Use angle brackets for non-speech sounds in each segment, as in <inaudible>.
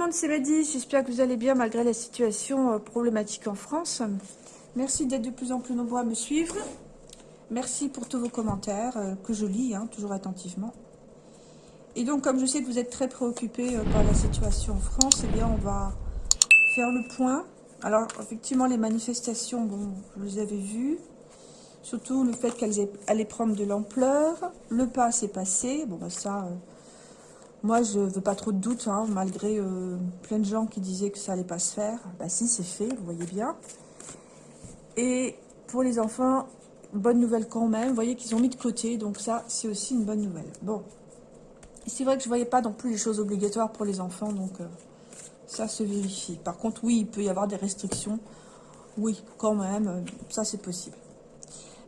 monde, c'est Madi. J'espère que vous allez bien malgré la situation euh, problématique en France. Merci d'être de plus en plus nombreux à me suivre. Merci pour tous vos commentaires euh, que je lis hein, toujours attentivement. Et donc, comme je sais que vous êtes très préoccupés euh, par la situation en France, eh bien, on va faire le point. Alors, effectivement, les manifestations, bon, vous les avez vues. Surtout le fait qu'elles allaient prendre de l'ampleur. Le pas s'est passé. Bon, bah ça, moi, je veux pas trop de doute, hein, malgré euh, plein de gens qui disaient que ça allait pas se faire. Bah si, c'est fait, vous voyez bien. Et pour les enfants, bonne nouvelle quand même. Vous voyez qu'ils ont mis de côté, donc ça, c'est aussi une bonne nouvelle. Bon, c'est vrai que je voyais pas non plus les choses obligatoires pour les enfants, donc euh, ça se vérifie. Par contre, oui, il peut y avoir des restrictions. Oui, quand même, euh, ça c'est possible.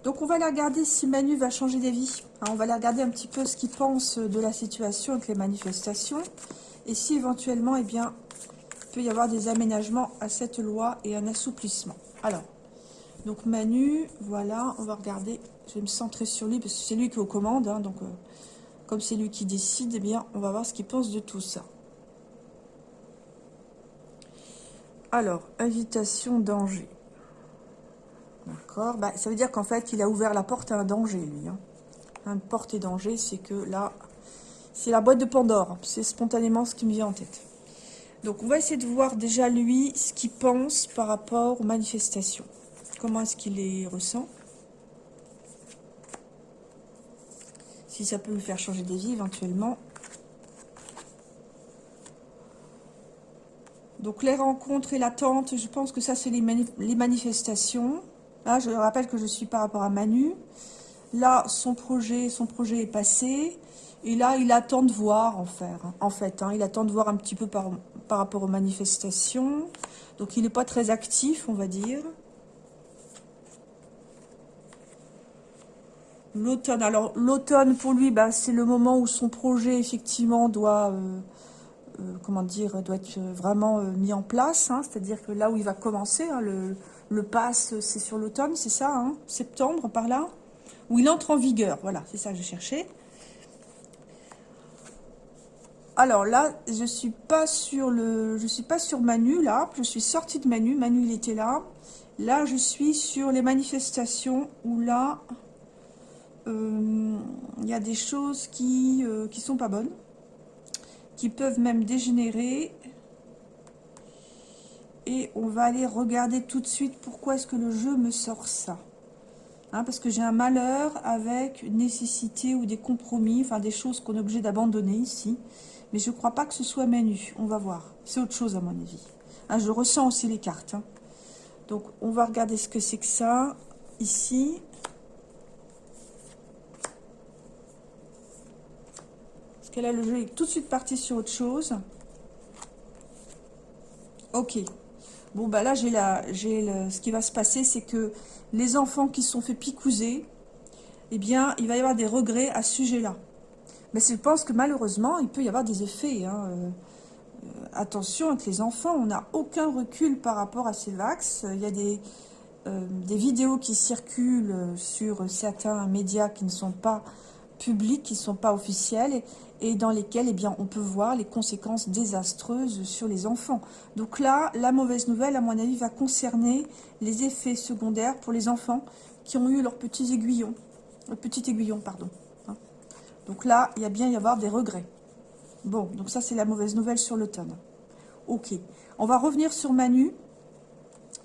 Donc on va aller regarder si Manu va changer d'avis. Hein, on va aller regarder un petit peu ce qu'il pense de la situation avec les manifestations. Et si éventuellement, eh bien, il peut y avoir des aménagements à cette loi et un assouplissement. Alors, donc Manu, voilà, on va regarder. Je vais me centrer sur lui parce que c'est lui qui est aux commandes. Hein, donc, euh, comme c'est lui qui décide, eh bien, on va voir ce qu'il pense de tout ça. Alors, invitation danger. D'accord bah, Ça veut dire qu'en fait, il a ouvert la porte à un danger, lui. Hein. Un porte et danger, c'est que là, c'est la boîte de Pandore. C'est spontanément ce qui me vient en tête. Donc, on va essayer de voir déjà, lui, ce qu'il pense par rapport aux manifestations. Comment est-ce qu'il les ressent? Si ça peut me faire changer d'avis, éventuellement. Donc, les rencontres et l'attente, je pense que ça, c'est les manifestations. Là, je rappelle que je suis par rapport à Manu. Là, son projet, son projet est passé. Et là, il attend de voir, en, en fait. Hein. il attend de voir un petit peu par, par rapport aux manifestations. Donc, il n'est pas très actif, on va dire. L'automne. Alors, l'automne, pour lui, bah, c'est le moment où son projet, effectivement, doit... Euh, euh, comment dire, doit être vraiment euh, mis en place. Hein. C'est-à-dire que là où il va commencer, hein, le, le pass, c'est sur l'automne, c'est ça, hein septembre, par là Où il entre en vigueur, voilà, c'est ça que je cherchais. Alors là, je suis suis pas sur Manu là, je suis sortie de Manu, Manu il était là. Là, je suis sur les manifestations où là, euh, il y a des choses qui ne euh, qui sont pas bonnes, qui peuvent même dégénérer et on va aller regarder tout de suite pourquoi est-ce que le jeu me sort ça. Hein, parce que j'ai un malheur avec une nécessité ou des compromis, enfin des choses qu'on est obligé d'abandonner ici. Mais je ne crois pas que ce soit menu, on va voir. C'est autre chose à mon avis. Hein, je ressens aussi les cartes. Hein. Donc on va regarder ce que c'est que ça, ici. Parce que là le jeu est tout de suite parti sur autre chose. Ok, Bon, bah là, j'ai ce qui va se passer, c'est que les enfants qui se sont fait picouser, eh bien, il va y avoir des regrets à ce sujet-là. Mais je pense que malheureusement, il peut y avoir des effets. Hein, euh, euh, attention avec les enfants, on n'a aucun recul par rapport à ces vax. Il y a des, euh, vidéos qui circulent sur certains médias qui ne sont pas publics, qui ne sont pas officiels, dans lesquels eh bien, on peut voir les conséquences désastreuses sur les enfants. Donc là, la mauvaise nouvelle, à mon avis, va concerner les effets secondaires pour les enfants qui ont eu leurs petits aiguillons. Petit pardon. Hein. Donc là, il y a bien y avoir des regrets. Bon, donc ça, c'est la mauvaise nouvelle sur l'automne. Ok. On va revenir sur Manu,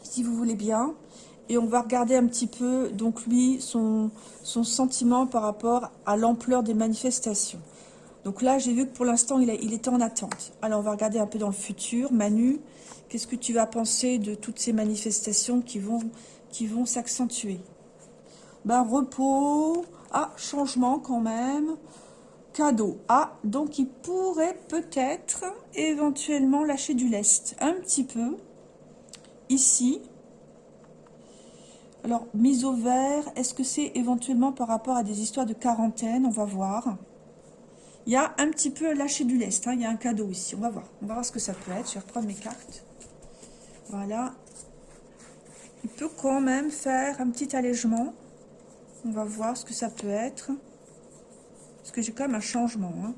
si vous voulez bien. Et on va regarder un petit peu, donc lui, son sentiment par rapport à l'ampleur des manifestations. Donc là, j'ai vu que pour l'instant, il, était en attente. Alors, on va regarder un peu dans le futur. Manu, qu'est-ce que tu vas penser de toutes ces manifestations qui vont, qui vont s'accentuer? Ben, repos. Ah, changement quand même. Cadeau. Ah, donc il pourrait peut-être, éventuellement, lâcher du lest. Un petit peu. Ici. Alors, mise au vert, est-ce que c'est éventuellement par rapport à des histoires de quarantaine? On va voir. Il y a un petit peu lâché du lest. Hein. Il y a un cadeau ici. On va voir. On va voir ce que ça peut être. Je vais reprendre mes cartes. Voilà. Il peut quand même faire un petit allègement. On va voir ce que ça peut être. Parce que j'ai quand même un changement. Hein.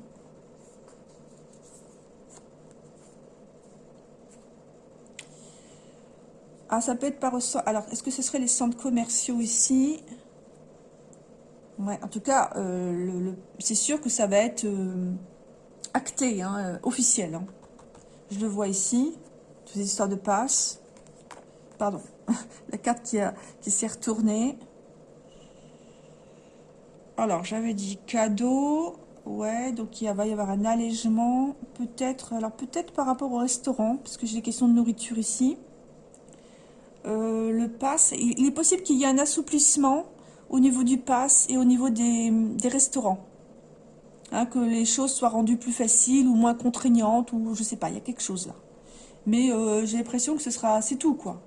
Ah, ça peut être par ressort. Alors, est-ce que ce serait les centres commerciaux ici? Ouais, en tout cas, euh, c'est sûr que ça va être euh, acté, hein, euh, officiel. Hein. Je le vois ici. Toutes les histoires de passe. Pardon. <laughs> La carte qui, qui s'est retournée. Alors, j'avais dit cadeau. Ouais, donc il va y avoir un allègement. Peut-être, alors peut-être par rapport au restaurant, parce que j'ai des questions de nourriture ici. le pass, il, est possible qu'il y ait un assouplissement au niveau du pass et au niveau des, restaurants. Hein, que les choses soient rendues plus faciles ou moins contraignantes, ou je sais pas, il y a quelque chose là. Mais euh, j'ai l'impression que ce sera, c'est tout quoi.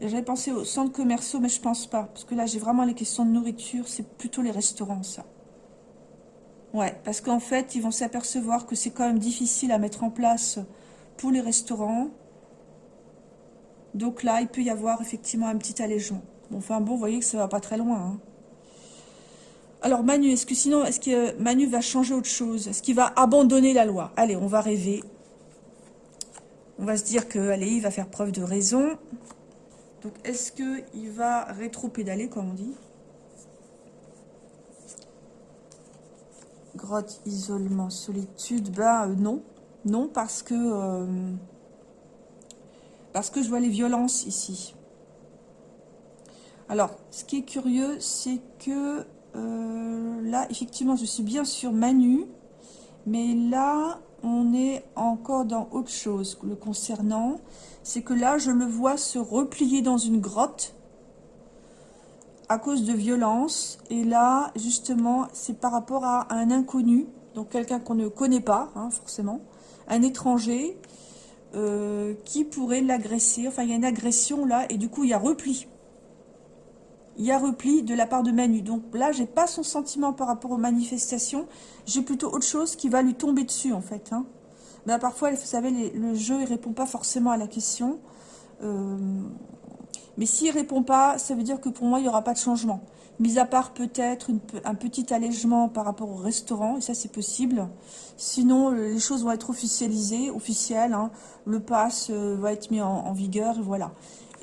J'avais pensé aux centres commerciaux, mais je pense pas. Parce que là, j'ai vraiment les questions de nourriture, c'est plutôt les restaurants, ça. Ouais, parce qu'en fait, ils vont s'apercevoir que c'est quand même difficile à mettre en place pour les restaurants. Donc là, il peut y avoir effectivement un petit allègement. Enfin bon, vous voyez que ça va pas très loin. Hein. Alors Manu, est-ce que sinon, est-ce que Manu va changer autre chose? Est-ce qu'il va abandonner la loi? Allez, on va rêver. On va se dire que, allez, il va faire preuve de raison. Donc, est-ce qu'il va rétro-pédaler, comme on dit? Grotte, isolement, solitude, bah non. Non, parce que... Euh, parce que je vois les violences ici. Alors, ce qui est curieux, c'est que euh, là, effectivement, je suis bien sur Manu, mais là, on est encore dans autre chose le concernant. C'est que là, je le vois se replier dans une grotte à cause de violence. Et là, justement, c'est par rapport à un inconnu, donc quelqu'un qu'on ne connaît pas, hein, forcément, un étranger euh, qui pourrait l'agresser. Enfin, il y a une agression là, et du coup, il y a repli. Il y a repli de la part de Manu. Donc là, j'ai pas son sentiment par rapport aux manifestations. J'ai plutôt autre chose qui va lui tomber dessus, en fait. Hein. Mais parfois, vous savez, le jeu, il répond pas forcément à la question. Euh, mais s'il répond pas, ça veut dire que pour moi, il n'y aura pas de changement. Mis à part peut-être un petit allègement par rapport au restaurant, et ça c'est possible. Sinon, les choses vont être officialisées, officielles. Hein. Le pass euh, va être mis en, vigueur, et voilà.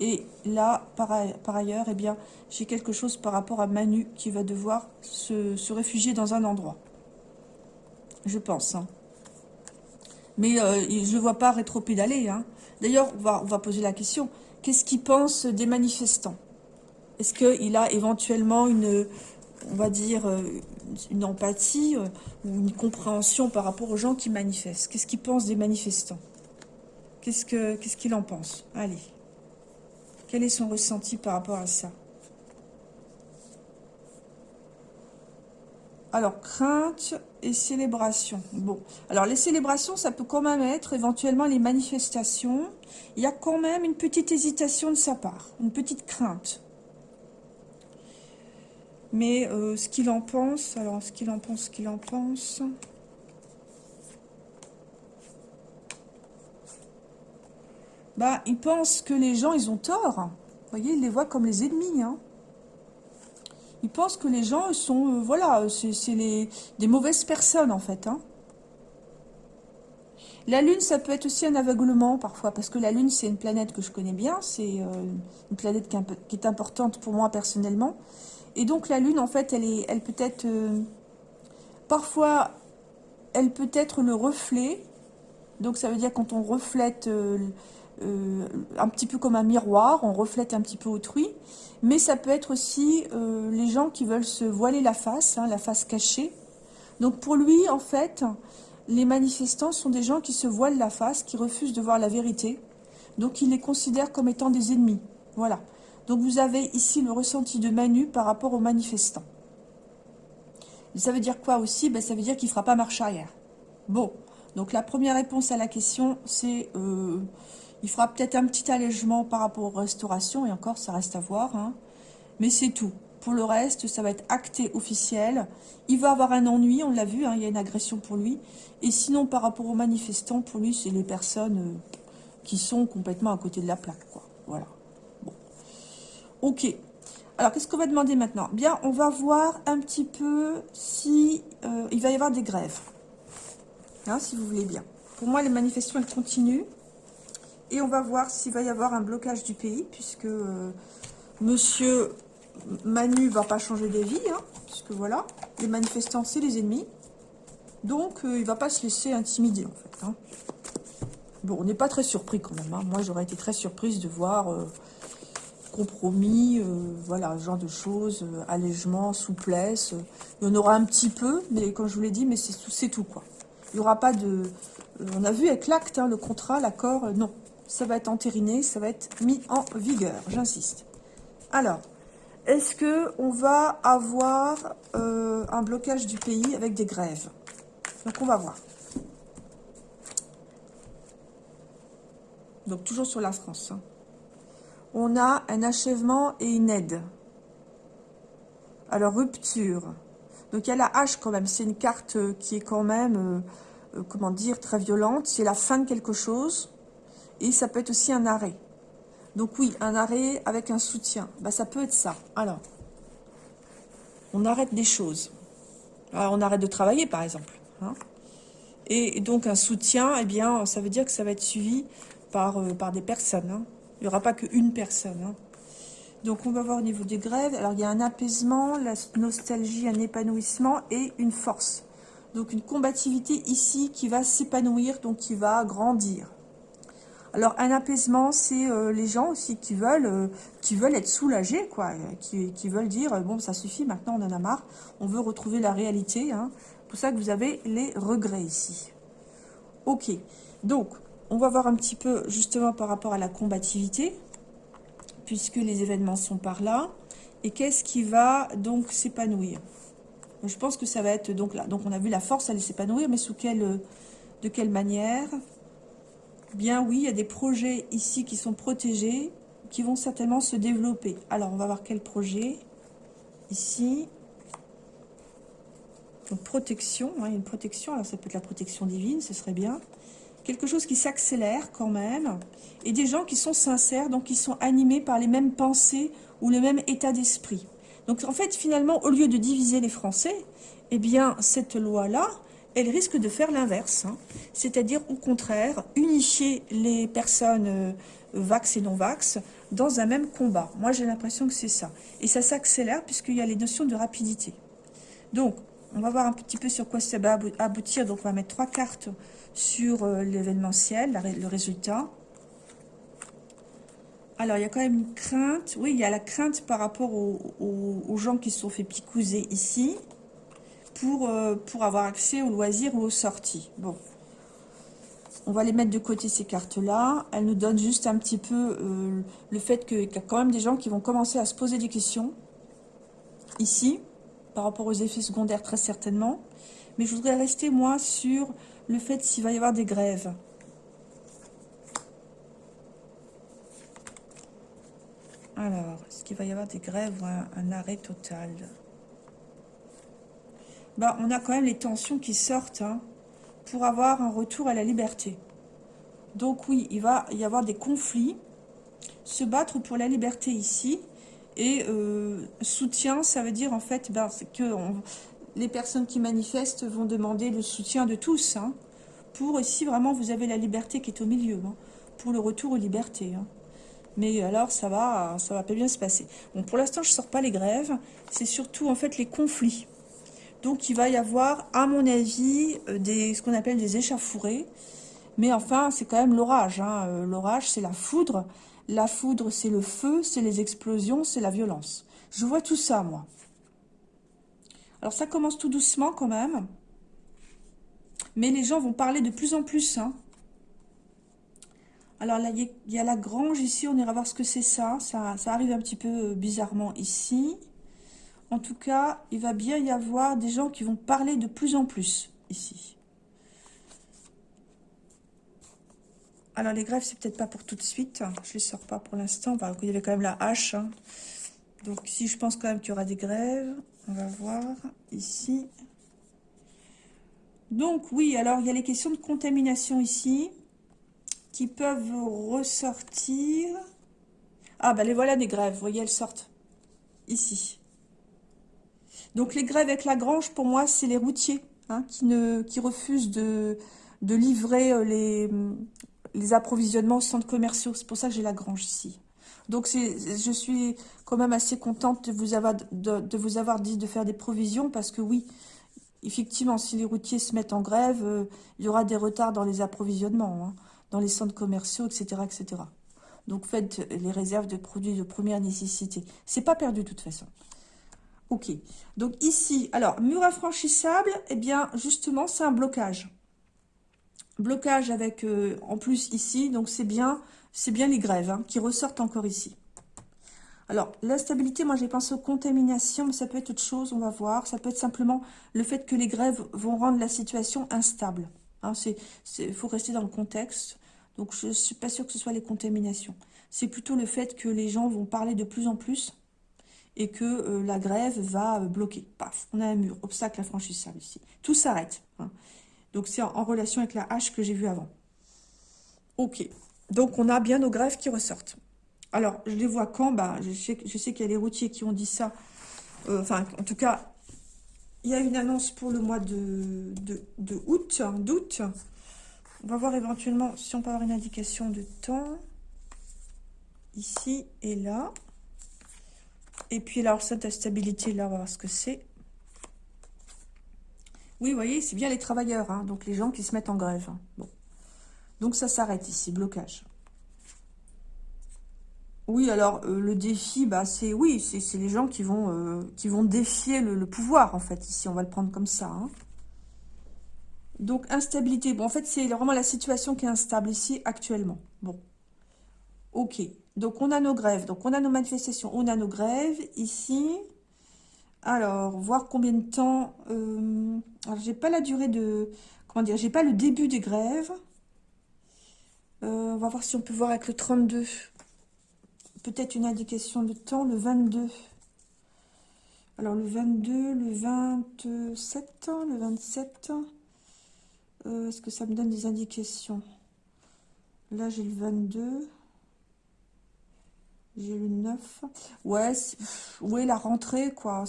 Et là, par, ailleurs, eh bien, j'ai quelque chose par rapport à Manu qui va devoir se, réfugier dans un endroit. Je pense. Hein. Mais euh, je ne le vois pas rétro-pédaler. Hein. D'ailleurs, on va, poser la question. Qu'est-ce qu'il pense des manifestants? Est-ce qu'il a éventuellement une, on va dire, euh, une empathie euh, ou une compréhension par rapport aux gens qui manifestent? Qu'est-ce qu'il pense des manifestants? Qu'est-ce qu'il en pense? Allez. Quel est son ressenti par rapport à ça? Alors, crainte et célébration. Bon, alors les célébrations, ça peut quand même être éventuellement les manifestations. Il y a quand même une petite hésitation de sa part, une petite crainte. Mais euh, ce qu'il en pense, alors ce qu'il en pense, ce qu'il en pense... Bah, il pense que les gens, ils ont tort. Vous voyez, il les voit comme les ennemis, hein. Ils pensent que les gens sont, euh, voilà, c'est des mauvaises personnes en fait. Hein. La Lune, ça peut être aussi un aveuglement parfois, parce que la Lune, c'est une planète que je connais bien, c'est euh, une planète qui est, importante pour moi personnellement. Et donc la Lune, en fait, elle, est, elle peut être, euh, parfois, elle peut être le reflet, donc ça veut dire quand on reflète euh, un petit peu comme un miroir, on reflète un petit peu autrui, mais ça peut être aussi euh, les gens qui veulent se voiler la face, hein, la face cachée. Donc pour lui, en fait, les manifestants sont des gens qui se voilent la face, qui refusent de voir la vérité, donc il les considère comme étant des ennemis. Voilà. Donc vous avez ici le ressenti de Manu par rapport aux manifestants. ça veut dire quoi aussi? Ben, Ça veut dire qu'il ne fera pas marche arrière. Bon, donc la première réponse à la question, c'est... Euh, il fera peut-être un petit allègement par rapport aux restaurations, et encore, ça reste à voir. Hein. Mais c'est tout. Pour le reste, ça va être acté officiel. Il va avoir un ennui, on l'a vu, hein, il y a une agression pour lui. Et sinon, par rapport aux manifestants, pour lui, c'est les personnes euh, qui sont complètement à côté de la plaque. Voilà. Bon. Ok. Alors, qu'est-ce qu'on va demander maintenant? Bien, on va voir un petit peu si euh, il va y avoir des grèves. Hein, si vous voulez bien. Pour moi, les manifestations, elles continuent. Et on va voir s'il va y avoir un blocage du pays, puisque euh, monsieur Manu va pas changer d'avis, hein, puisque voilà, les manifestants, c'est les ennemis. Donc, euh, il va pas se laisser intimider, en fait. Hein. Bon, on n'est pas très surpris quand même. Hein. Moi, j'aurais été très surprise de voir euh, compromis, euh, voilà, ce genre de choses, allègement, souplesse. Il y en aura un petit peu, mais comme je vous l'ai dit, mais c'est tout, quoi. Il n'y aura pas de... on a vu avec l'acte, le contrat, l'accord, non. Ça va être entériné, ça va être mis en vigueur, j'insiste. Alors, est-ce que on va avoir un blocage du pays avec des grèves? Donc, on va voir. Donc, toujours sur la France. Hein. On a un achèvement et une aide. Alors, rupture. Donc, il y a la hache quand même. C'est une carte euh, qui est quand même, euh, euh, comment dire, très violente. C'est la fin de quelque chose. Et ça peut être aussi un arrêt. Donc, oui, un arrêt avec un soutien. Bah, ça peut être ça. Alors, on arrête des choses. Alors, on arrête de travailler, par exemple. Hein. Et donc un soutien, eh bien, ça veut dire que ça va être suivi par, euh, des personnes. Hein. Il n'y aura pas qu'une personne. Hein. Donc on va voir au niveau des grèves. Alors il y a un apaisement, la nostalgie, un épanouissement et une force. Donc une combativité ici qui va s'épanouir, donc qui va grandir. Alors un apaisement, c'est euh, les gens aussi qui veulent, euh, être soulagés, quoi, qui, qui, veulent dire bon ça suffit, maintenant on en a marre, on veut retrouver la réalité. Hein pour ça que vous avez les regrets ici. Ok, donc on va voir un petit peu justement par rapport à la combativité, puisque les événements sont par là. Et qu'est-ce qui va donc s'épanouir Je pense que ça va être donc là. Donc on a vu la force aller s'épanouir, mais sous quelle, de quelle manière? Bien oui, il y a des projets ici qui sont protégés, qui vont certainement se développer. Alors on va voir quel projet. Ici, protection, hein, une protection, alors ça peut être la protection divine, ce serait bien. Quelque chose qui s'accélère quand même. Et des gens qui sont sincères, donc qui sont animés par les mêmes pensées ou le même état d'esprit. Donc en fait, finalement, au lieu de diviser les Français, eh bien, cette loi-là, elle risque de faire l'inverse. Hein. C'est-à-dire, au contraire, unifier les personnes euh, vax et non-vax dans un même combat. Moi, j'ai l'impression que c'est ça. Et ça s'accélère puisqu'il y a les notions de rapidité. Donc, on va voir un petit peu sur quoi ça va aboutir. Donc, on va mettre trois cartes sur euh, l'événementiel, le résultat. Alors, il y a quand même une crainte. Oui, il y a la crainte par rapport aux, gens qui se sont fait picouser ici pour, euh, pour avoir accès aux loisirs ou aux sorties. Bon, on va les mettre de côté, ces cartes-là. Elles nous donnent juste un petit peu euh, le fait qu'il y a quand même des gens qui vont commencer à se poser des questions ici par rapport aux effets secondaires très certainement. Mais je voudrais rester moi sur le fait s'il va y avoir des grèves. Alors, est-ce qu'il va y avoir des grèves ou un, arrêt total? Bah, On a quand même les tensions qui sortent hein, pour avoir un retour à la liberté. Donc oui, il va y avoir des conflits. Se battre pour la liberté ici, et euh, soutien, ça veut dire en fait ben, que les personnes qui manifestent vont demander le soutien de tous. Hein, pour ici, vraiment, vous avez la liberté qui est au milieu. Hein, pour le retour aux libertés. Mais alors, ça va, ça va pas bien se passer. Bon, pour l'instant, je sors pas les grèves. C'est surtout, en fait, les conflits. Donc, il va y avoir, à mon avis, euh, ce qu'on appelle des échafourées. Mais enfin, c'est quand même l'orage. Hein. Euh, l'orage, c'est la foudre. La foudre, c'est le feu, c'est les explosions, c'est la violence. Je vois tout ça, moi. Alors, ça commence tout doucement, quand même. Mais les gens vont parler de plus en plus. Hein. Alors, là, il y, a la grange ici. On ira voir ce que c'est ça. ça. Ça arrive un petit peu euh, bizarrement ici. En tout cas, il va bien y avoir des gens qui vont parler de plus en plus ici. Alors, les grèves, c'est peut-être pas pour tout de suite. Je les sors pas pour l'instant. il y avait quand même la hache. Hein. Donc, si je pense quand même qu'il y aura des grèves. On va voir ici. Donc, oui, alors, il y a les questions de contamination ici qui peuvent ressortir. Ah, ben les voilà des grèves. Vous voyez, elles sortent ici. Donc, les grèves avec la grange, pour moi, c'est les routiers hein, qui, ne, refusent de, livrer euh, les, approvisionnements centres commerciaux. C'est pour ça que j'ai la grange ici. Donc, je suis quand même assez contente de vous, avoir, de, vous avoir dit de faire des provisions parce que oui, effectivement, si les routiers se mettent en grève, euh, il y aura des retards dans les approvisionnements, hein, dans les centres commerciaux, etc., etc. Donc, faites les réserves de produits de première nécessité. C'est pas perdu de toute façon. Ok. Donc, ici, alors, mur infranchissable, eh bien, justement, c'est un blocage. Blocage avec, euh, en plus, ici, donc c'est bien, c'est bien les grèves hein, qui ressortent encore ici. Alors, l'instabilité, moi j'ai pensé aux contaminations, mais ça peut être autre chose, on va voir. Ça peut être simplement le fait que les grèves vont rendre la situation instable. Il hein, faut rester dans le contexte. Donc, je ne suis pas sûre que ce soit les contaminations. C'est plutôt le fait que les gens vont parler de plus en plus et que euh, la grève va euh, bloquer. Paf, on a un mur, obstacle infranchissable ici. Tout s'arrête. Hein. Donc, c'est en, relation avec la hache que j'ai vue avant. Ok. Donc, on a bien nos grèves qui ressortent. Alors, je les vois quand? Bah, Je sais, je sais qu'il y a les routiers qui ont dit ça. Euh, enfin, en tout cas, il y a une annonce pour le mois de, août, d'août. On va voir éventuellement si on peut avoir une indication de temps. Ici et là. Et puis alors, cette stabilité, là, on va voir ce que c'est. Oui, vous voyez, c'est bien les travailleurs, hein, donc les gens qui se mettent en grève. Bon. Donc ça s'arrête ici, blocage. Oui, alors euh, le défi, bah c'est oui, c'est les gens qui vont euh, défier le, pouvoir en fait. Ici, on va le prendre comme ça. Hein. Donc instabilité. Bon, en fait, c'est vraiment la situation qui est instable ici actuellement. Bon, ok. Donc on a nos grèves, donc on a nos manifestations, on a nos grèves ici. Alors, voir combien de temps. Euh, alors, j'ai pas la durée de. Comment dire J'ai pas le début des grèves. on va voir si on peut voir avec le 32 peut-être une indication de temps, le 22. Alors le 22, le 27, le 27, euh, est-ce que ça me donne des indications? Là j'ai le 22, j'ai le 9. Ouais, ouais, la rentrée quoi,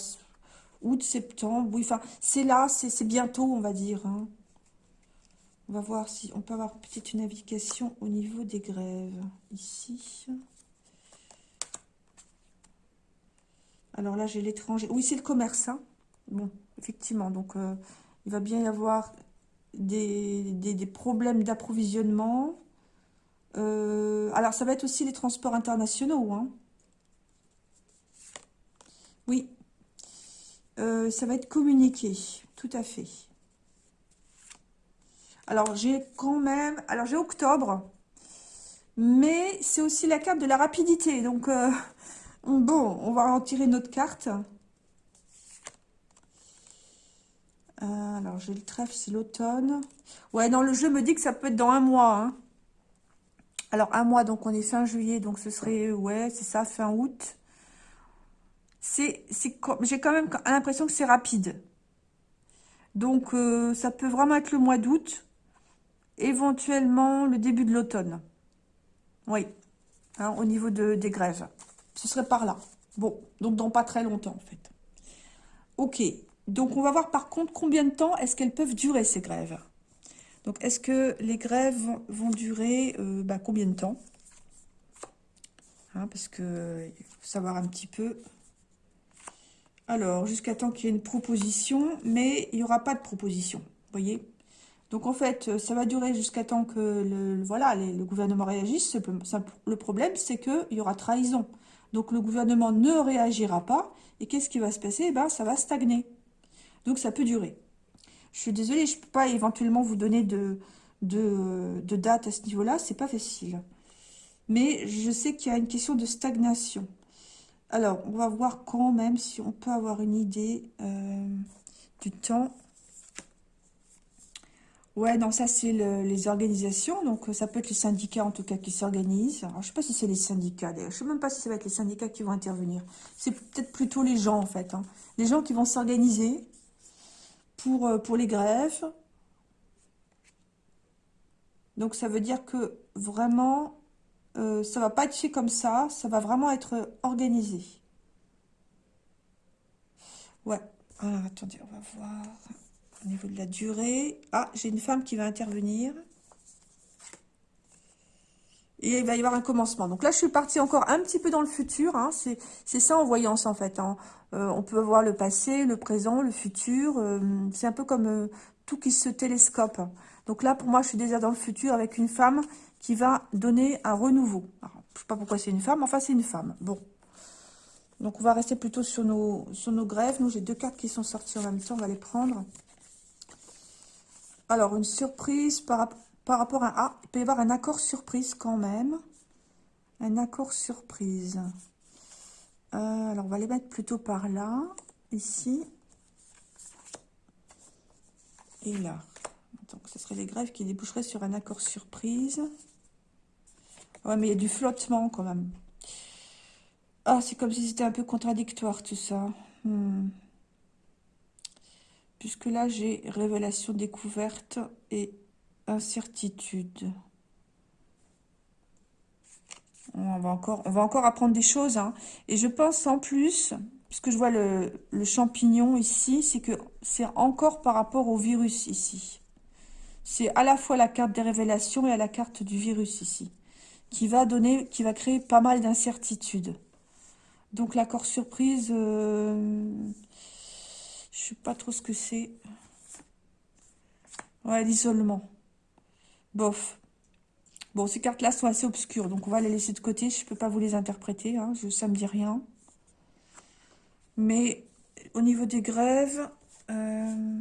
août, septembre, oui, enfin c'est là, c'est bientôt on va dire. Hein. On va voir si on peut avoir peut-être une indication au niveau des grèves, ici. Alors là, j'ai l'étranger. Oui, c'est le commerce. Hein. Bon, effectivement. Donc, euh, il va bien y avoir des, problèmes d'approvisionnement. Euh, alors, ça va être aussi les transports internationaux. Hein. Oui. Euh, ça va être communiqué. Tout à fait. Alors, j'ai quand même... Alors, j'ai octobre. Mais c'est aussi la carte de la rapidité. Donc... <laughs> Bon, on va en tirer notre carte. Euh, alors, j'ai le trèfle, c'est l'automne. Ouais, non, le jeu me dit que ça peut être dans un mois. Hein. Alors, un mois, donc on est fin juillet, donc ce serait, ouais, c'est ça, fin août. C'est, J'ai quand même l'impression que c'est rapide. Donc, euh, ça peut vraiment être le mois d'août. Éventuellement, le début de l'automne. Oui, hein, au niveau de, des grèves. Ce serait par là. Bon, donc dans pas très longtemps, en fait. Ok, donc on va voir par contre combien de temps est-ce qu'elles peuvent durer, ces grèves? Donc, est-ce que les grèves vont durer euh, bah, combien de temps? Hein, Parce que il faut savoir un petit peu. Alors, jusqu'à temps qu'il y ait une proposition, mais il n'y aura pas de proposition, voyez? Donc en fait, ça va durer jusqu'à temps que le, voilà, le gouvernement réagisse. Le problème, c'est qu'il y aura trahison. Donc le gouvernement ne réagira pas. Et qu'est-ce qui va se passer? Eh ben, Ça va stagner. Donc ça peut durer. Je suis désolée, je ne peux pas éventuellement vous donner de, date à ce niveau-là. C'est pas facile. Mais je sais qu'il y a une question de stagnation. Alors, on va voir quand même si on peut avoir une idée euh, du temps Ouais, non, ça, c'est les organisations. Donc, ça peut être les syndicats, en tout cas, qui s'organisent. je ne sais pas si c'est les syndicats, d'ailleurs. Je ne sais même pas si ça va être les syndicats qui vont intervenir. C'est peut-être plutôt les gens, en fait. Hein. Les gens qui vont s'organiser pour, euh, pour les grèves. Donc, ça veut dire que, vraiment, euh, ça va pas être fait comme ça. Ça va vraiment être organisé. Ouais. Alors, attendez, on va voir au niveau de la durée. Ah, j'ai une femme qui va intervenir. Et il va y avoir un commencement. Donc là, je suis partie encore un petit peu dans le futur. Hein. C'est ça en voyance, en fait. Hein. Euh, on peut voir le passé, le présent, le futur. Euh, c'est un peu comme euh, tout qui se télescope. Donc là, pour moi, je suis déjà dans le futur avec une femme qui va donner un renouveau. Je ne sais pas pourquoi c'est une femme, enfin, c'est une femme. Bon. Donc, on va rester plutôt sur nos, grèves. Nous, j'ai deux cartes qui sont sorties en même temps. On va les prendre. Alors, une surprise par par rapport à... Ah, il peut y avoir un accord surprise quand même. Un accord surprise. Euh, alors, on va les mettre plutôt par là, ici. Et là. Donc, ce serait les grèves qui déboucheraient sur un accord surprise. Ouais, mais il y a du flottement quand même. Ah, c'est comme si c'était un peu contradictoire tout ça. Hmm. Puisque là, j'ai révélation découverte et Incertitude. On va encore, apprendre des choses. Hein. Et je pense en plus, puisque je vois le, champignon ici, c'est que c'est encore par rapport au virus ici. C'est à la fois la carte des révélations et à la carte du virus ici, qui va donner, qui va créer pas mal d'incertitudes. Donc l'accord surprise, euh, je sais pas trop ce que c'est. Ouais, l'isolement. Bof. Bon, ces cartes-là sont assez obscures, donc on va les laisser de côté. Je ne peux pas vous les interpréter, hein, ça ne me dit rien. Mais au niveau des grèves... Euh,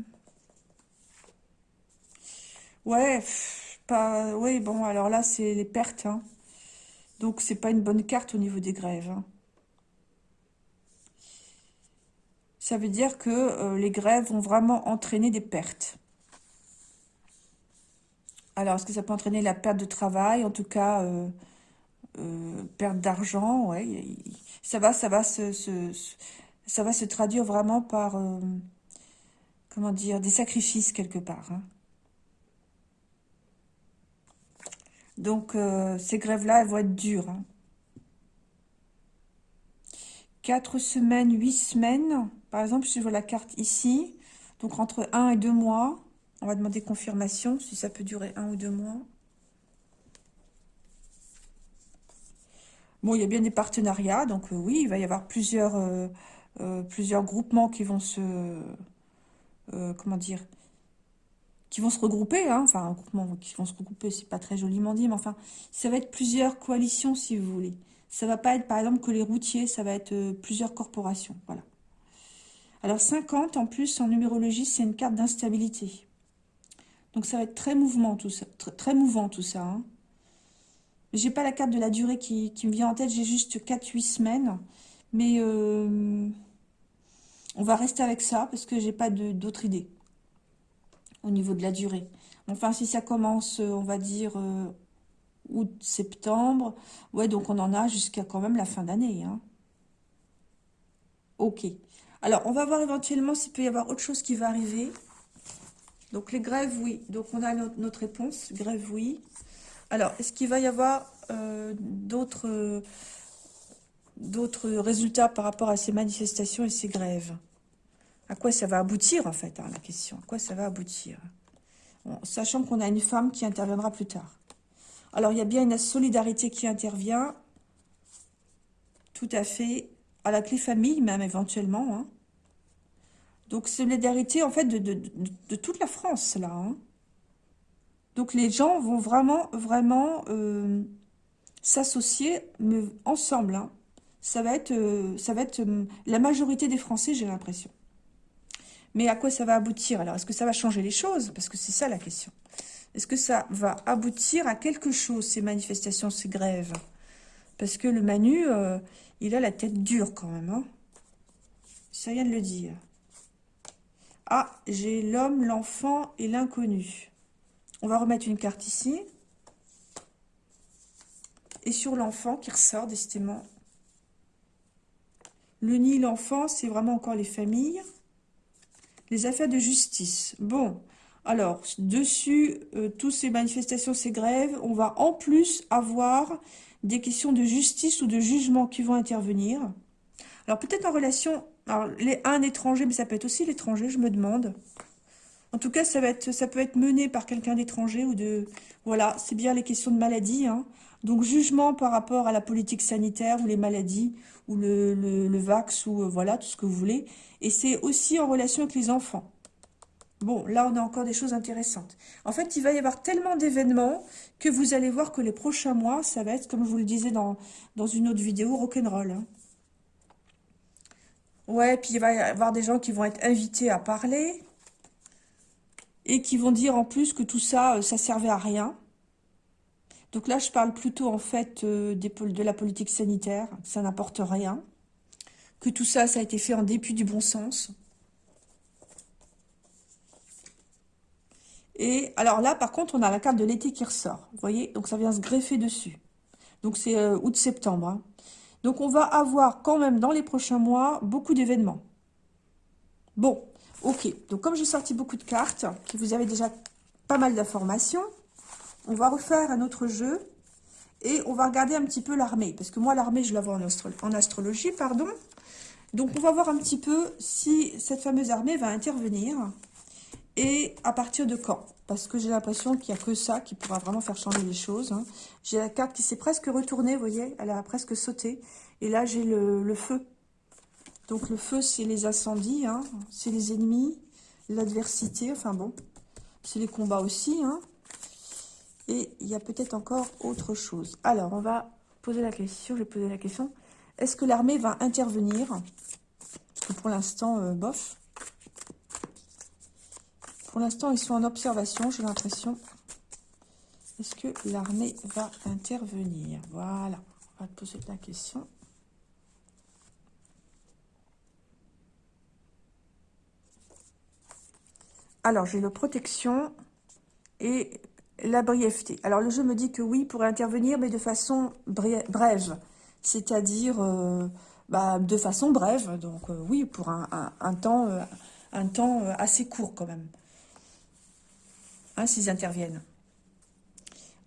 ouais, pas... Oui, bon, alors là, c'est les pertes. Hein. Donc, c'est pas une bonne carte au niveau des grèves. Hein. Ça veut dire que euh, les grèves vont vraiment entraîner des pertes. Alors, est-ce que ça peut entraîner la perte de travail En tout cas, euh, euh, perte d'argent, ouais. Ça va, ça va se, traduire vraiment par, euh, comment dire, des sacrifices quelque part. Hein. Donc, ces grèves-là, elles vont être dures. Hein. Quatre semaines, huit semaines. Par exemple, si je vois la carte ici, donc entre un et deux mois, on va demander confirmation, si ça peut durer un ou deux mois. Bon, il y a bien des partenariats, donc euh, oui, il va y avoir plusieurs, euh, euh, groupements qui vont se... comment dire qui vont se regrouper, hein, enfin, un groupement qui vont se regrouper, c'est pas très joliment dit, mais enfin, ça va être plusieurs coalitions, si vous voulez. Ça va pas être, par exemple, que les routiers, ça va être plusieurs corporations, voilà. Alors, 50, en plus, en numérologie, c'est une carte d'instabilité. Donc ça va être très mouvement tout ça, très, mouvant tout ça. Hein. J'ai pas la carte de la durée qui, me vient en tête, j'ai juste 4-8 semaines. Mais euh, on va rester avec ça parce que j'ai pas d'autres idées au niveau de la durée. Enfin, si ça commence, euh, on va dire, euh, août, septembre, ouais, donc on en a jusqu'à quand même la fin d'année. Hein. Ok. Alors, on va voir éventuellement s'il peut y avoir autre chose qui va arriver. Donc les grèves, oui. Donc on a notre, réponse, grève, oui. Alors, est-ce qu'il va y avoir euh, d'autres résultats par rapport à ces manifestations et ces grèves? À quoi ça va aboutir, en fait, hein, la question? À quoi ça va aboutir? Sachant qu'on a une femme qui interviendra plus tard. Alors, il y a bien une solidarité qui intervient, tout à fait, à la clé famille, même éventuellement, hein. Donc, solidarité, en fait, de, toute la France, là. Hein. Donc, les gens vont vraiment, vraiment euh, s'associer ensemble. Hein. Ça va être, euh, euh, la majorité des Français, j'ai l'impression. Mais à quoi ça va aboutir Alors, est-ce que ça va changer les choses? Parce que c'est ça la question. Est-ce que ça va aboutir à quelque chose, ces manifestations, ces grèves? Parce que le Manu, il a la tête dure quand même. Hein ça vient de le dire. Ah, j'ai l'homme, l'enfant et l'inconnu. On va remettre une carte ici. Et sur l'enfant qui ressort, décidément. Le nid, l'enfant, c'est vraiment encore les familles. Les affaires de justice. Bon, alors, dessus, euh, toutes ces manifestations, ces grèves, on va en plus avoir des questions de justice ou de jugement qui vont intervenir. Alors, peut-être en relation alors, les, un étranger, mais ça peut être aussi l'étranger, je me demande. En tout cas, ça, peut être mené par quelqu'un d'étranger ou de... Voilà, c'est bien les questions de maladie. Hein. Donc, jugement par rapport à la politique sanitaire ou les maladies, ou le, le, vax, ou euh, voilà, tout ce que vous voulez. Et c'est aussi en relation avec les enfants. Bon, là, on a encore des choses intéressantes. En fait, il va y avoir tellement d'événements que vous allez voir que les prochains mois, ça va être, comme je vous le disais dans, dans une autre vidéo, rock'n'roll. Hein. Ouais, puis il va y avoir des gens qui vont être invités à parler et qui vont dire en plus que tout ça, euh, ça servait à rien. Donc là, je parle plutôt en fait euh, de la politique sanitaire, ça n'apporte rien. Que tout ça, ça a été fait en dépit du bon sens. Et alors là, par contre, on a la carte de l'été qui ressort. Vous voyez? Donc ça vient se greffer dessus. Donc c'est euh, août-septembre. Hein. Donc on va avoir quand même dans les prochains mois beaucoup d'événements. Bon, ok. Donc comme j'ai sorti beaucoup de cartes, que vous avez déjà pas mal d'informations, on va refaire un autre jeu et on va regarder un petit peu l'armée. Parce que moi, l'armée, je la vois en, astrologie, pardon. Donc, on va voir un petit peu si cette fameuse armée va intervenir et à partir de quand? Parce que j'ai l'impression qu'il n'y a que ça qui pourra vraiment faire changer les choses. Hein. J'ai la carte qui s'est presque retournée, vous voyez, elle a presque sauté. Et là, j'ai le, feu. Donc, le feu, c'est les incendies, hein. c'est les ennemis, l'adversité, enfin bon, c'est les combats aussi, hein. Et il y a peut-être encore autre chose. Alors, on va poser la question, je vais poser la question. Est-ce que l'armée va intervenir? Pour l'instant, euh, bof. Pour l'instant, ils sont en observation, j'ai l'impression. Est-ce que l'armée va intervenir? Voilà, on va poser la question. Alors, j'ai le protection et la brièveté. Alors, le jeu me dit que oui, pourrait intervenir, mais de façon brève. C'est-à-dire, euh, bah, de façon brève. Donc, euh, oui, pour un, temps, un temps euh, assez court quand même. Hein, s'ils interviennent.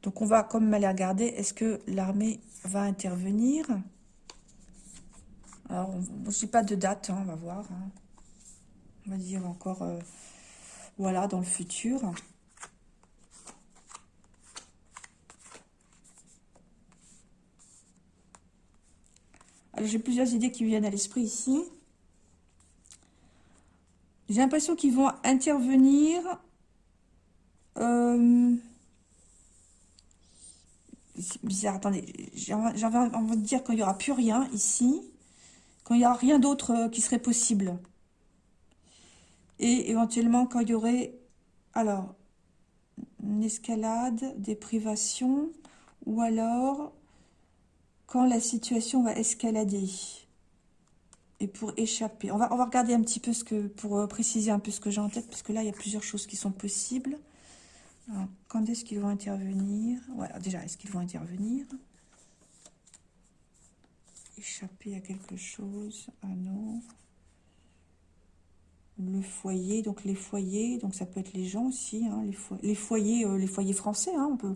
Donc, on va comme aller regarder, est-ce que l'armée va intervenir? Alors, je ne pas de date, hein, on va voir. Hein. On va dire encore, voilà, dans le futur. j'ai plusieurs idées qui viennent à l'esprit ici. J'ai l'impression qu'ils vont intervenir. Euh, c'est bizarre, attendez. J'avais envie de dire qu'il n'y aura plus rien ici. Quand il n'y aura rien d'autre euh, qui serait possible. Et éventuellement quand il y aurait... Alors, une escalade, des privations, ou alors quand la situation va escalader et pour échapper. On va, on va regarder un petit peu ce que, pour euh, préciser un peu ce que j'ai en tête, parce que là, il y a plusieurs choses qui sont possibles. Quand est-ce qu'ils vont intervenir? Voilà, déjà, est-ce qu'ils vont intervenir? Échapper à quelque chose? Ah non. Le foyer, donc les foyers, donc ça peut être les gens aussi, hein, les, foyers, les foyers français, hein, on, peut,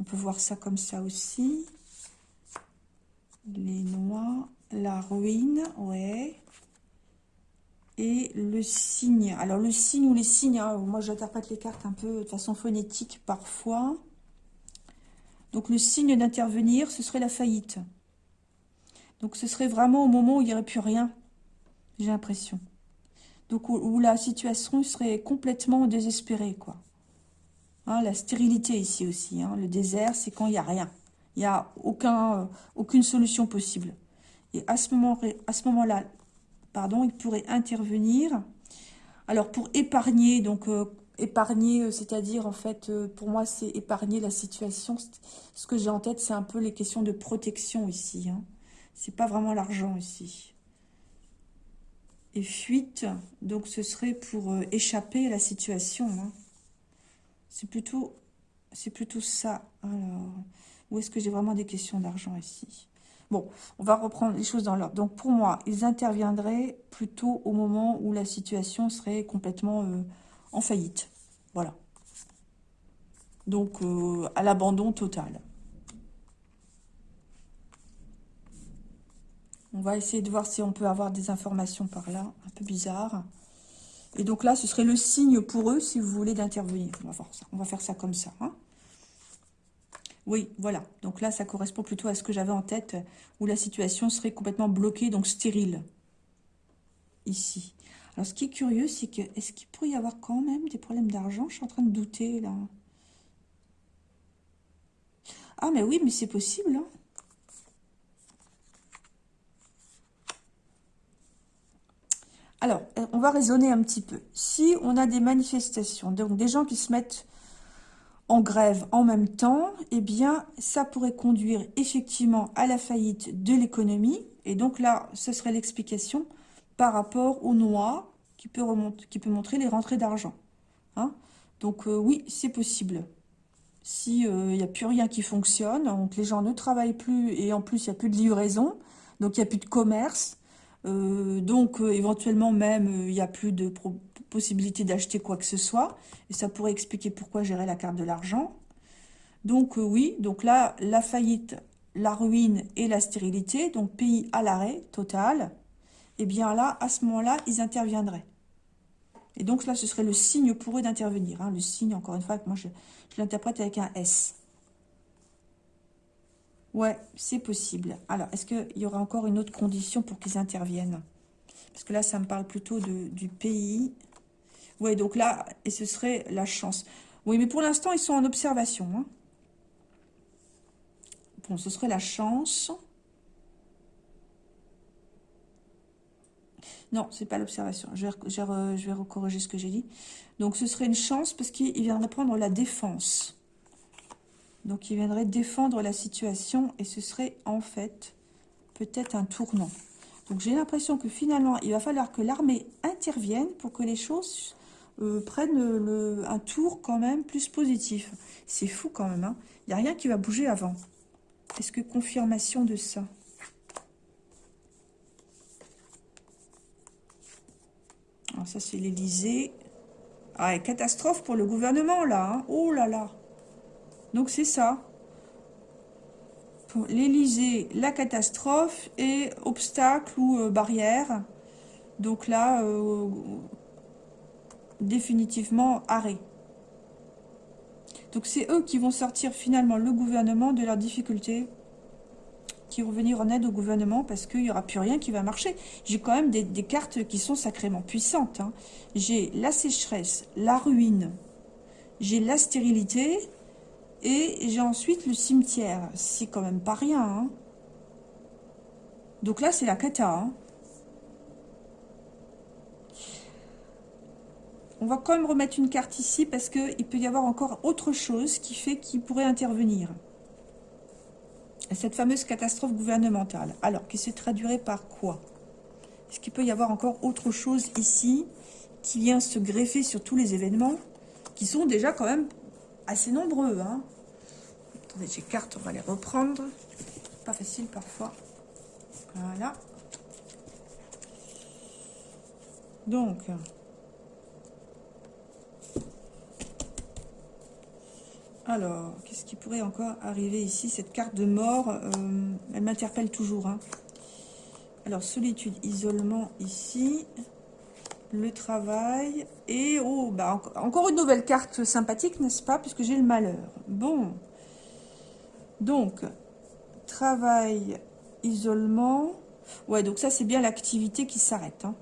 on peut voir ça comme ça aussi les noix, la ruine, ouais. Et le signe. Alors, le signe ou les signes, hein, moi j'interprète les cartes un peu de façon phonétique parfois. Donc, le signe d'intervenir, ce serait la faillite. Donc, ce serait vraiment au moment où il n'y aurait plus rien, j'ai l'impression. Donc, où, la situation serait complètement désespérée, quoi. Hein, la stérilité ici aussi. Hein. Le désert, c'est quand il n'y a rien. Il n'y a aucun, euh, aucune solution possible. Et à ce moment-là, moment pardon, il pourrait intervenir. Alors, pour épargner, donc euh, épargner, euh, c'est-à-dire, en fait, pour moi, c'est épargner la situation. Ce que j'ai en tête, c'est un peu les questions de protection ici. Hein. C'est pas vraiment l'argent ici. Et fuite, donc ce serait pour échapper à la situation. Hein. C'est plutôt, c'est plutôt ça. Alors, ou est-ce que j'ai vraiment des questions d'argent ici? Bon, on va reprendre les choses dans l'ordre. Donc, pour moi, ils interviendraient plutôt au moment où la situation serait complètement euh, en faillite. Voilà. Donc, euh, à l'abandon total. On va essayer de voir si on peut avoir des informations par là. Un peu bizarre. Et donc là, ce serait le signe pour eux, si vous voulez, d'intervenir. On va. On va faire ça comme ça. Hein Oui, voilà. Donc là, ça correspond plutôt à ce que j'avais en tête, où la situation serait complètement bloquée, donc stérile. Ici. Alors, ce qui est curieux, c'est que, est-ce qu'il pourrait y avoir quand même des problèmes d'argent? Je suis en train de douter, là. Ah, mais oui, mais c'est possible, hein. Alors, euh, on va raisonner un petit peu. Si on a des manifestations, donc des gens qui se mettent en grève en même temps, eh bien, ça pourrait conduire effectivement à la faillite de l'économie. Et donc là, ce serait l'explication par rapport au noix qui peut, remonter, qui peut montrer les rentrées d'argent. Hein. donc euh, oui, c'est possible. Si il euh, n'y a plus rien qui fonctionne, donc les gens ne travaillent plus et en plus il n'y a plus de livraison, donc il n'y a plus de commerce, euh, donc éventuellement même il n'y a plus de possibilité d'acheter quoi que ce soit, et ça pourrait expliquer pourquoi gérer la carte de l'argent. Donc oui, donc là, la faillite, la ruine et la stérilité, donc pays à l'arrêt total, et eh bien là, à ce moment-là, ils interviendraient. Et donc là, ce serait le signe pour eux d'intervenir. Hein. le signe, encore une fois, moi je, l'interprète avec un S. Ouais, c'est possible. Alors, est-ce qu'il y aura encore une autre condition pour qu'ils interviennent? Parce que là, ça me parle plutôt de, du pays. Ouais, donc là, et ce serait la chance. Oui, mais pour l'instant, ils sont en observation. Hein. Bon, ce serait la chance. Non, c'est pas l'observation. Je, je, vais recorriger ce que j'ai dit. Donc, ce serait une chance parce qu'il viendrait prendre la défense. Donc, il viendrait défendre la situation et ce serait en fait peut-être un tournant. Donc, j'ai l'impression que finalement, il va falloir que l'armée intervienne pour que les choses euh, prennent le, un tour quand même plus positif. C'est fou quand même. Hein. Il n'y a rien qui va bouger avant. Est-ce que confirmation de ça? Alors ça, c'est l'Elysée. Ah, catastrophe pour le gouvernement, là. Hein. Oh là là. Donc, c'est ça. L'Elysée, la catastrophe et obstacle ou euh, barrière. Donc là, euh, définitivement, arrêt. Donc, c'est eux qui vont sortir finalement le gouvernement de leurs difficultés qui vont venir en aide au gouvernement parce qu'il n'y aura plus rien qui va marcher. J'ai quand même des, cartes qui sont sacrément puissantes. Hein. J'ai la sécheresse, la ruine, j'ai la stérilité et j'ai ensuite le cimetière. C'est quand même pas rien. Hein. Donc là, c'est la cata. Hein. On va quand même remettre une carte ici parce qu'il peut y avoir encore autre chose qui fait qu'il pourrait intervenir cette fameuse catastrophe gouvernementale. Alors, qui se traduirait par quoi? Est-ce qu'il peut y avoir encore autre chose ici qui vient se greffer sur tous les événements qui sont déjà quand même assez nombreux hein? Attendez, j'ai cartes, on va les reprendre. Pas facile parfois. Voilà. Donc, Alors, qu'est-ce qui pourrait encore arriver ici Cette carte de mort, euh, elle m'interpelle toujours. Hein. Alors, solitude, isolement ici. Le travail. Et, oh, bah, encore une nouvelle carte sympathique, n'est-ce pas Puisque j'ai le malheur. Bon. Donc, travail, isolement. Ouais, donc ça, c'est bien l'activité qui s'arrête. Hein,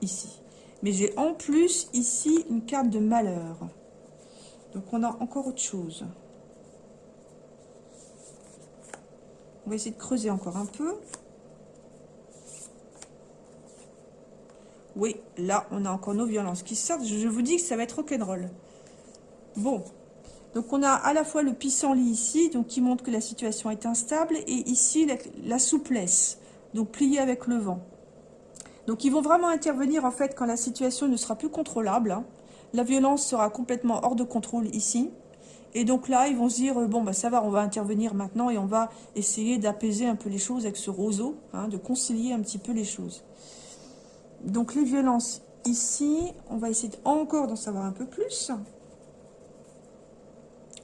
ici. Mais j'ai en plus, ici, une carte de malheur. Donc on a encore autre chose. On va essayer de creuser encore un peu. Oui, là, on a encore nos violences qui sortent. Je vous dis que ça va être rock'n'roll. Bon. Donc, on a à la fois le pissenlit ici, donc qui montre que la situation est instable, et ici, la, souplesse, donc plié avec le vent. Donc, ils vont vraiment intervenir, en fait, quand la situation ne sera plus contrôlable. Hein. La violence sera complètement hors de contrôle ici. Et donc là, ils vont se dire, bon, bah, ça va, on va intervenir maintenant et on va essayer d'apaiser un peu les choses avec ce roseau, hein, de concilier un petit peu les choses. Donc les violences ici, on va essayer encore d'en savoir un peu plus.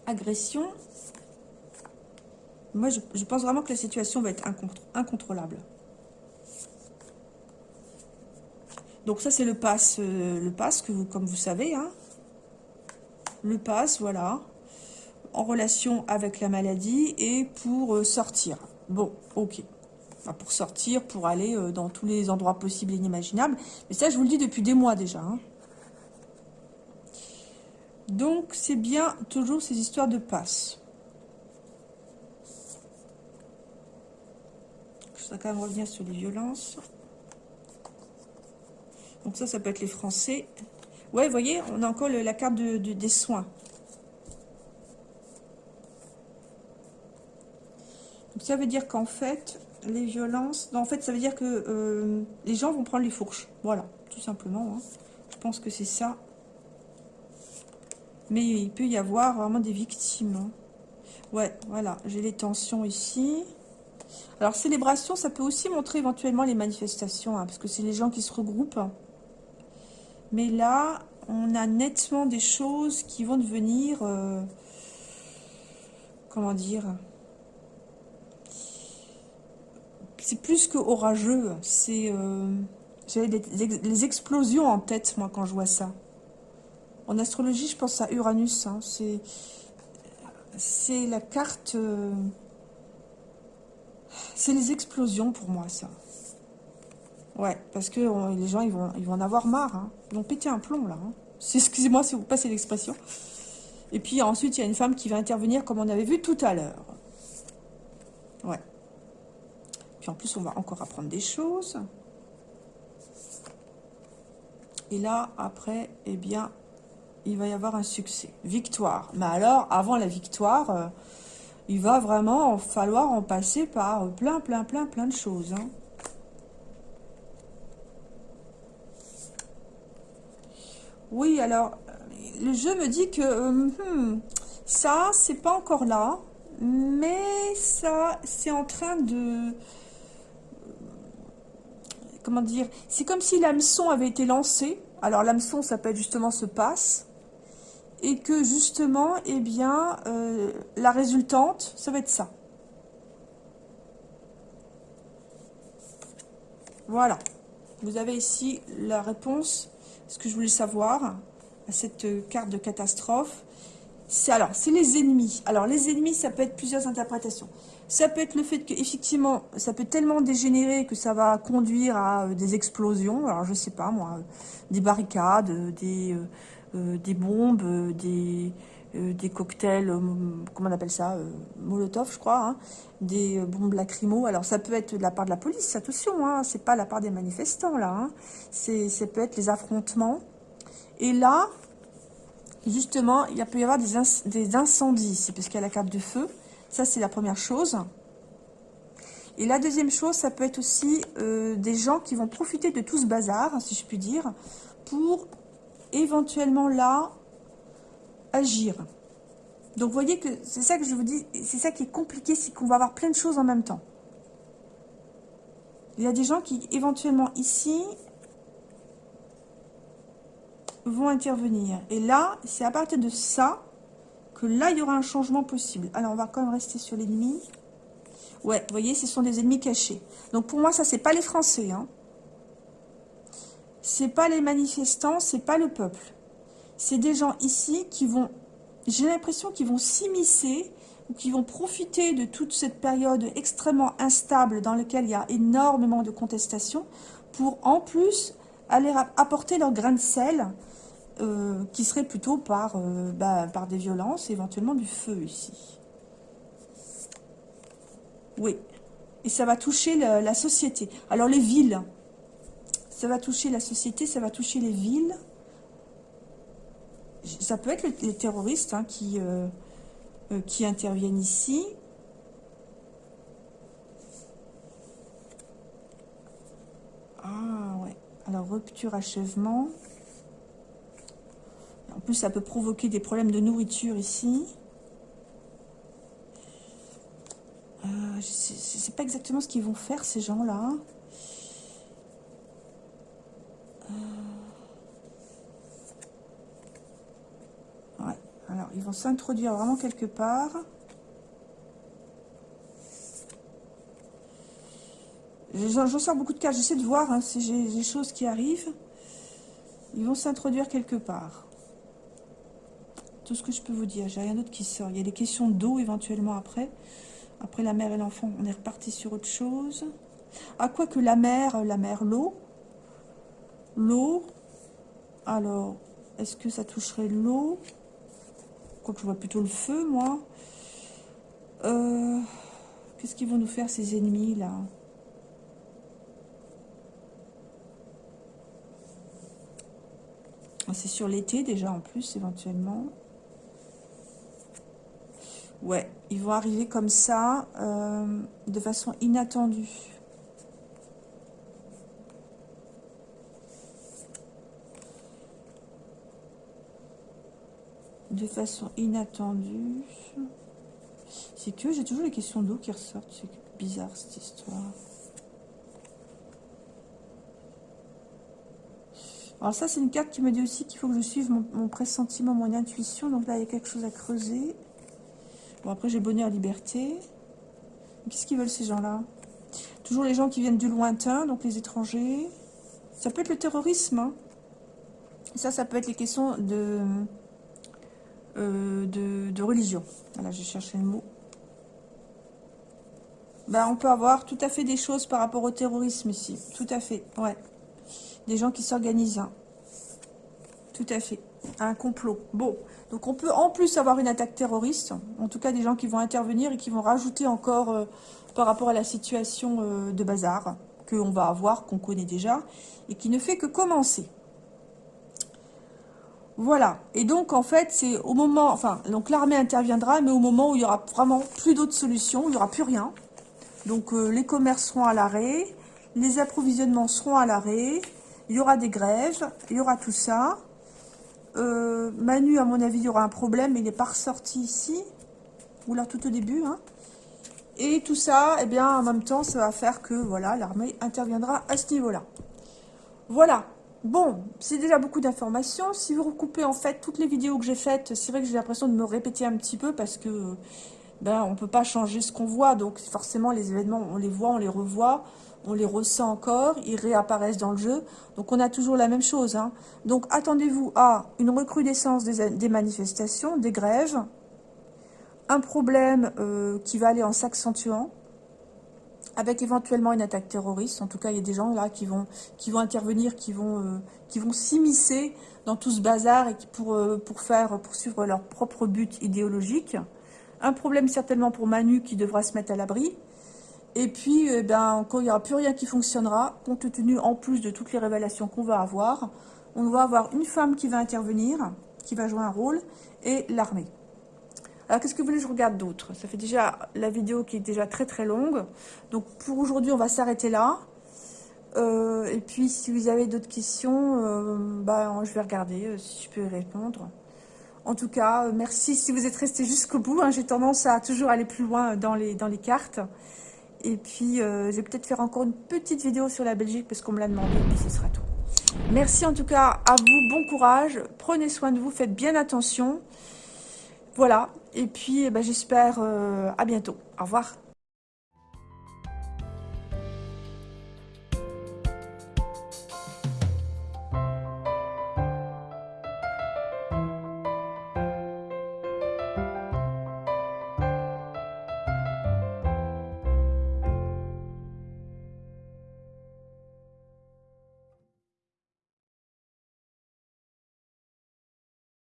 Agression. Moi, je, pense vraiment que la situation va être incontrôlable. Donc ça, c'est le pass, euh, le pass que vous, comme vous savez, hein. le pass, voilà. en relation avec la maladie et pour euh, sortir. Bon, ok. pour sortir, pour aller euh, dans tous les endroits possibles et inimaginables. Mais ça, je vous le dis depuis des mois déjà. Hein. Donc, c'est bien toujours ces histoires de passe. Je voudrais quand même revenir sur les violences. Donc ça, ça peut être les Français. Ouais, vous voyez, on a encore la carte des soins. Donc ça veut dire qu'en fait, les violences... en fait, ça veut dire que euh, les gens vont prendre les fourches. Voilà, tout simplement. Hein. Je pense que c'est ça. Mais il peut y avoir vraiment des victimes. Hein. Ouais, voilà, j'ai les tensions ici. Alors, célébration, ça peut aussi montrer éventuellement les manifestations, hein, parce que c'est les gens qui se regroupent. Mais là, on a nettement des choses qui vont devenir... Euh, comment dire C'est plus que orageux. C'est... Euh, J'avais les, explosions en tête, moi, quand je vois ça. En astrologie, je pense à Uranus. Hein. C'est la carte... Euh, c'est les explosions pour moi, ça. Ouais, parce que les gens, ils vont, ils vont en avoir marre. Hein. Ils vont péter un plomb, là. Hein. Excusez-moi si vous passez l'expression. Et puis ensuite, il y a une femme qui va intervenir, comme on avait vu tout à l'heure. Ouais. Puis en plus, on va encore apprendre des choses. Et là, après, eh bien, il va y avoir un succès. Victoire. Mais alors, avant la victoire, euh, il va vraiment falloir en passer par plein, plein, plein, plein de choses. Hein. Oui, alors, le jeu me dit que euh, hmm, ça, c'est pas encore là, mais ça, c'est en train de... Comment dire C'est comme si l'hameçon avait été lancé. Alors, l'hameçon, ça peut être justement ce passe. Et que justement, eh bien, euh, la résultante, ça va être ça. Voilà. Vous avez ici la réponse ce que je voulais savoir à cette carte de catastrophe, c'est alors, c'est les ennemis. Alors, les ennemis, ça peut être plusieurs interprétations. Ça peut être le fait que, effectivement, ça peut tellement dégénérer que ça va conduire à euh, des explosions. Alors, je sais pas, moi, des barricades, des, euh, des bombes, des, euh, des cocktails, comment on appelle ça, Molotov, je crois, hein, des bombes lacrymo. Alors, ça peut être de la part de la police, attention, hein, c'est pas la part des manifestants, là. Hein. Ça peut être les affrontements. Et là, justement, il peut y avoir des, incendies, c'est parce qu'il y a la carte du feu. Ça, c'est la première chose. Et la deuxième chose, ça peut être aussi euh, des gens qui vont profiter de tout ce bazar, si je puis dire, pour éventuellement là agir. Donc, vous voyez que c'est ça que je vous dis, c'est ça qui est compliqué, c'est qu'on va avoir plein de choses en même temps. Il y a des gens qui, éventuellement, ici, vont intervenir. Et là, c'est à partir de ça que là, il y aura un changement possible. Alors, on va quand même rester sur l'ennemi. Ouais, vous voyez, ce sont des ennemis cachés. Donc, pour moi, ça, c'est pas les Français. Hein. C'est pas les manifestants, c'est pas le peuple. C'est des gens ici qui vont, j'ai l'impression qu'ils vont s'immiscer ou qui vont profiter de toute cette période extrêmement instable dans laquelle il y a énormément de contestations pour, en plus, aller apporter leur grain de sel euh, qui serait plutôt par, euh, bah, par des violences, éventuellement du feu ici. Oui. Et ça va toucher la, société. Alors les villes, ça va toucher la société, ça va toucher les villes. Ça peut être les, terroristes hein, qui, euh, qui interviennent ici. Ah ouais. Alors rupture, achèvement. En plus, ça peut provoquer des problèmes de nourriture ici. Euh, je ne sais pas exactement ce qu'ils vont faire, ces gens-là. Euh, ouais, alors ils vont s'introduire vraiment quelque part. J'en sors beaucoup de cas, j'essaie de voir hein, si j'ai des choses qui arrivent. Ils vont s'introduire quelque part. tout ce que je peux vous dire. J'ai rien d'autre qui sort. Il y a des questions d'eau éventuellement après. Après la mère et l'enfant, on est reparti sur autre chose. À quoi que la mère, la mère, l'eau. L'eau. Alors, est-ce que ça toucherait l'eau? Quoique je vois plutôt le feu, moi. Euh, qu'est-ce qu'ils vont nous faire, ces ennemis, là? Ah, C'est sur l'été, déjà, en plus, éventuellement. Ouais, ils vont arriver comme ça, euh, de façon inattendue. De façon inattendue. C'est que j'ai toujours les questions d'eau qui ressortent. C'est bizarre cette histoire. Alors ça, c'est une carte qui me dit aussi qu'il faut que je suive mon, pressentiment, mon intuition. Donc là, il y a quelque chose à creuser. Bon, après, j'ai bonheur, liberté. Qu'est-ce qu'ils veulent, ces gens-là? Toujours les gens qui viennent du lointain, donc les étrangers. Ça peut être le terrorisme. Hein. Ça, ça peut être les questions de, euh, de, religion. Voilà, j'ai cherché le mot. Ben, on peut avoir tout à fait des choses par rapport au terrorisme ici. Tout à fait, ouais. Des gens qui s'organisent. Hein. Tout à fait. Un complot. Bon, donc on peut en plus avoir une attaque terroriste, en tout cas des gens qui vont intervenir et qui vont rajouter encore euh, par rapport à la situation euh, de bazar qu'on va avoir, qu'on connaît déjà, et qui ne fait que commencer. Voilà, et donc en fait c'est au moment, enfin donc l'armée interviendra, mais au moment où il y aura vraiment plus d'autres solutions, il n'y aura plus rien. Donc euh, les commerces seront à l'arrêt, les approvisionnements seront à l'arrêt, il y aura des grèves, il y aura tout ça. Euh, Manu, à mon avis, il y aura un problème, il n'est pas ressorti ici. Ou là, tout au début. Hein. Et tout ça, eh bien, en même temps, ça va faire que, voilà, l'armée interviendra à ce niveau-là. Voilà. Bon, c'est déjà beaucoup d'informations. Si vous recoupez, en fait, toutes les vidéos que j'ai faites, c'est vrai que j'ai l'impression de me répéter un petit peu parce que, ben, on peut pas changer ce qu'on voit. Donc, forcément, les événements, on les voit, on les revoit on les ressent encore, ils réapparaissent dans le jeu. Donc on a toujours la même chose. Hein. Donc attendez-vous à une recrudescence des, manifestations, des grèves, un problème euh, qui va aller en s'accentuant, avec éventuellement une attaque terroriste. En tout cas, il y a des gens là qui vont, qui vont intervenir, qui vont, euh, vont s'immiscer dans tout ce bazar et qui pour, euh, pour faire poursuivre leur propre but idéologique. Un problème certainement pour Manu qui devra se mettre à l'abri. Et puis, eh ben, quand il n'y aura plus rien qui fonctionnera, compte tenu en plus de toutes les révélations qu'on va avoir, on va avoir une femme qui va intervenir, qui va jouer un rôle, et l'armée. Alors, qu'est-ce que vous voulez que je regarde d'autre? Ça fait déjà la vidéo qui est déjà très très longue. Donc, pour aujourd'hui, on va s'arrêter là. Euh, et puis, si vous avez d'autres questions, euh, bah, je vais regarder euh, si je peux y répondre. En tout cas, merci si vous êtes resté jusqu'au bout. Hein. J'ai tendance à toujours aller plus loin dans les, dans les cartes. Et puis, je vais peut-être faire encore une petite vidéo sur la Belgique parce qu'on me l'a demandé. Et puis, ce sera tout. Merci en tout cas à vous. Bon courage. Prenez soin de vous. Faites bien attention. Voilà. Et puis, eh ben, j'espère euh, à bientôt. Au revoir.